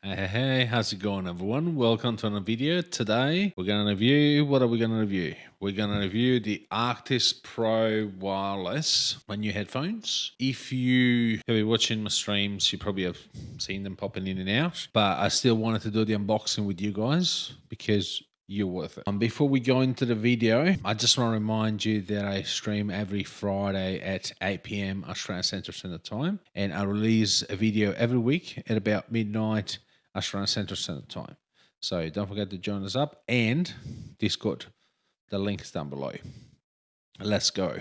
Hey, hey, how's it going everyone? Welcome to another video. Today we're going to review, what are we going to review? We're going to review the Arctis Pro Wireless, my new headphones. If you have been watching my streams, you probably have seen them popping in and out, but I still wanted to do the unboxing with you guys because you're worth it. Um, before we go into the video, I just want to remind you that I stream every Friday at 8 p.m. Australian Central Standard Time, and I release a video every week at about midnight Australian Central Standard Time. So don't forget to join us up and Discord. The link is down below. Let's go.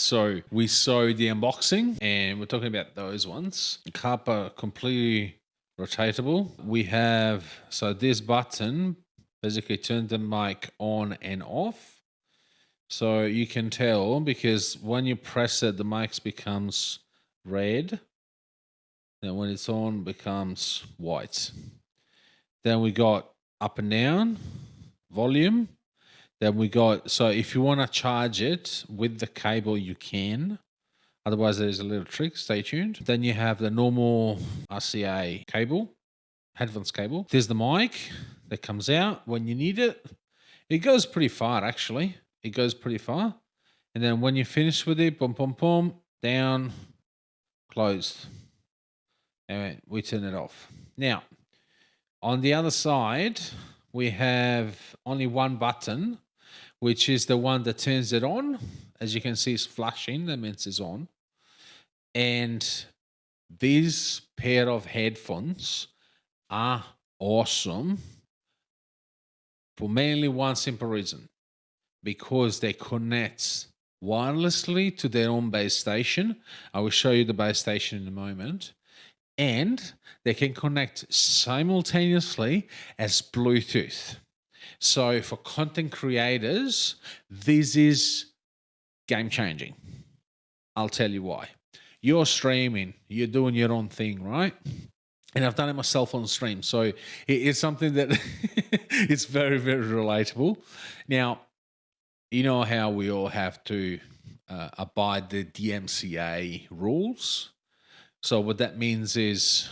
So we saw the unboxing and we're talking about those ones. Kappa completely rotatable. We have, so this button basically turns the mic on and off. So you can tell because when you press it, the mic becomes red. Then when it's on, becomes white. Then we got up and down, volume, then we got, so if you want to charge it with the cable, you can. Otherwise, there's a little trick. Stay tuned. Then you have the normal RCA cable, headphones cable. There's the mic that comes out when you need it. It goes pretty far, actually. It goes pretty far. And then when you finish with it, boom, boom, boom, down, closed. And we turn it off. Now, on the other side, we have only one button which is the one that turns it on. As you can see, it's flashing, that means it's on. And these pair of headphones are awesome for mainly one simple reason because they connect wirelessly to their own base station. I will show you the base station in a moment. And they can connect simultaneously as Bluetooth. So for content creators, this is game changing. I'll tell you why. You're streaming, you're doing your own thing, right? And I've done it myself on stream. So it's something that it's very, very relatable. Now, you know how we all have to uh, abide the DMCA rules. So what that means is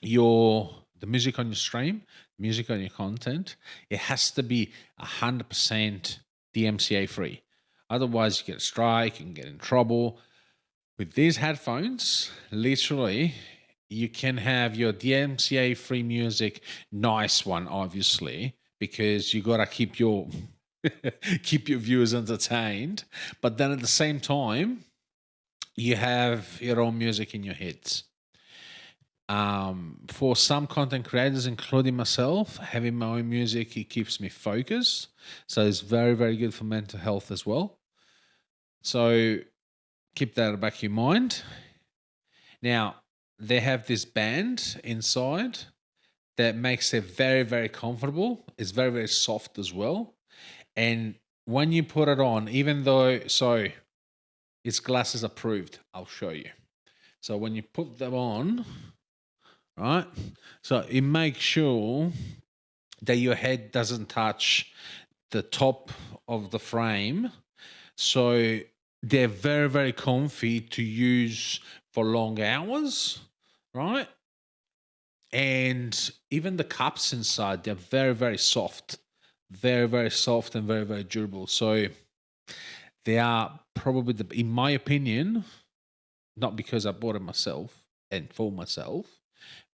your the music on your stream, music on your content, it has to be hundred percent DMCA free. Otherwise, you get a strike, and get in trouble. With these headphones, literally, you can have your DMCA free music, nice one, obviously, because you gotta keep your keep your viewers entertained. But then at the same time, you have your own music in your heads. Um, for some content creators, including myself, having my own music, it keeps me focused. So it's very, very good for mental health as well. So keep that back of your mind. Now, they have this band inside that makes it very, very comfortable. It's very, very soft as well. And when you put it on, even though, so it's glasses approved, I'll show you. So when you put them on, right? So it makes sure that your head doesn't touch the top of the frame. So they're very, very comfy to use for long hours, right? And even the cups inside, they're very, very soft very very soft and very very durable so they are probably the in my opinion not because i bought it myself and for myself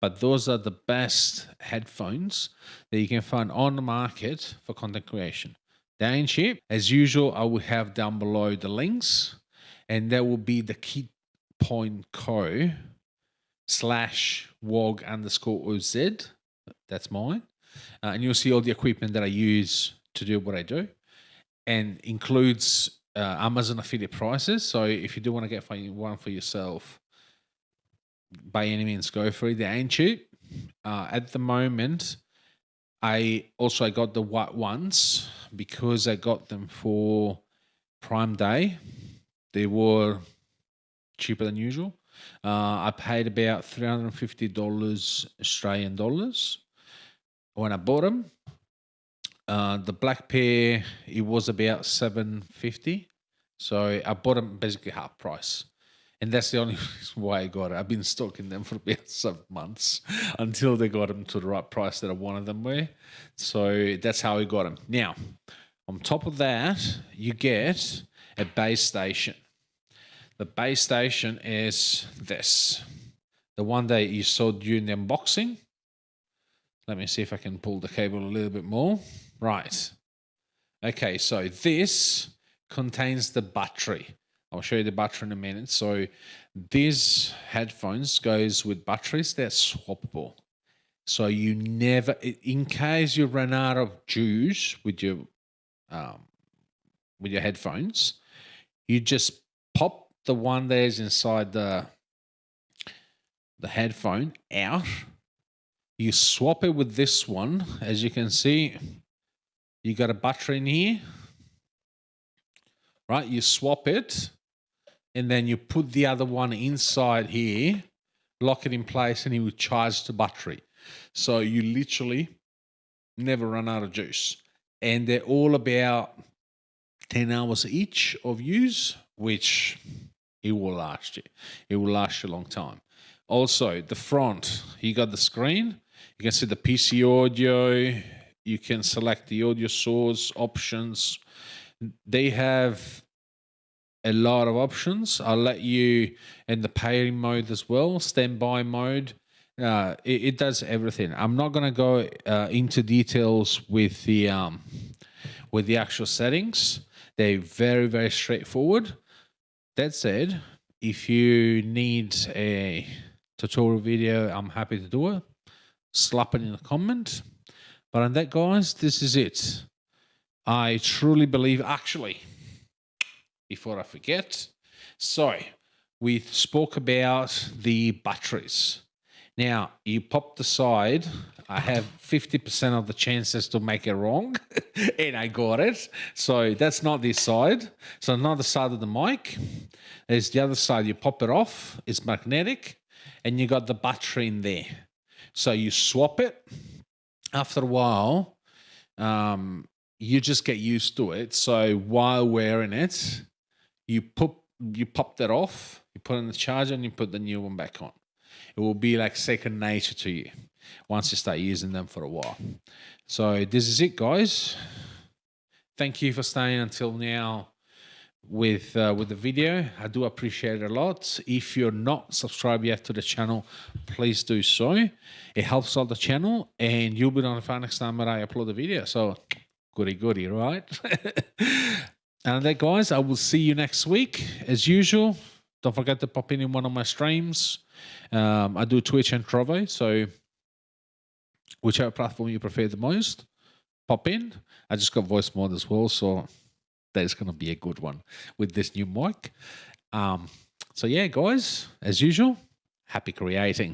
but those are the best headphones that you can find on the market for content creation. They ain't cheap. As usual i will have down below the links and that will be the key point co slash wog underscore oz that's mine. Uh, and you'll see all the equipment that I use to do what I do and includes uh, Amazon affiliate prices. So if you do want to get one for yourself, by any means, go for it. They ain't cheap. Uh, at the moment, I also I got the white ones because I got them for Prime Day. They were cheaper than usual. Uh, I paid about $350 Australian dollars when I bought them. Uh, the black pair, it was about 750 So I bought them basically half price. And that's the only reason why I got it. I've been stalking them for about seven months until they got them to the right price that I wanted them with. So that's how I got them. Now, on top of that, you get a base station. The base station is this. The one that you saw during the unboxing. Let me see if I can pull the cable a little bit more. Right. Okay, so this contains the battery. I'll show you the battery in a minute. So these headphones goes with batteries. They're swappable. So you never, in case you run out of juice with your um, with your headphones, you just pop the one that's inside the the headphone out you swap it with this one. As you can see, you got a battery in here, right? You swap it and then you put the other one inside here, lock it in place and it will charge the battery. So you literally never run out of juice. And they're all about 10 hours each of use, which it will last you. It will last you a long time. Also, the front, you got the screen, you can see the PC audio. You can select the audio source options. They have a lot of options. I'll let you in the pairing mode as well, standby mode. Uh, it, it, does everything. I'm not going to go uh, into details with the um, with the actual settings. They're very very straightforward. That said, if you need a tutorial video, I'm happy to do it slap it in the comment. But on that, guys, this is it. I truly believe, actually, before I forget, so we spoke about the batteries. Now, you pop the side I have 50% of the chances to make it wrong, and I got it. So that's not this side. So another side of the mic. There's the other side. You pop it off. It's magnetic, and you got the battery in there. So you swap it. After a while, um, you just get used to it. So while wearing it, you put you pop that off, you put in the charger, and you put the new one back on. It will be like second nature to you once you start using them for a while. So this is it, guys. Thank you for staying until now with uh, with the video. I do appreciate it a lot. If you're not subscribed yet to the channel, please do so. It helps out the channel, and you'll be notified next time that I upload a video. So goody goody, right? and that, guys, I will see you next week as usual. Don't forget to pop in in one of my streams. Um, I do Twitch and Trovo, so whichever platform you prefer the most, pop in. I just got Voicemod as well, so that is going to be a good one with this new mic. Um, so yeah, guys, as usual, happy creating.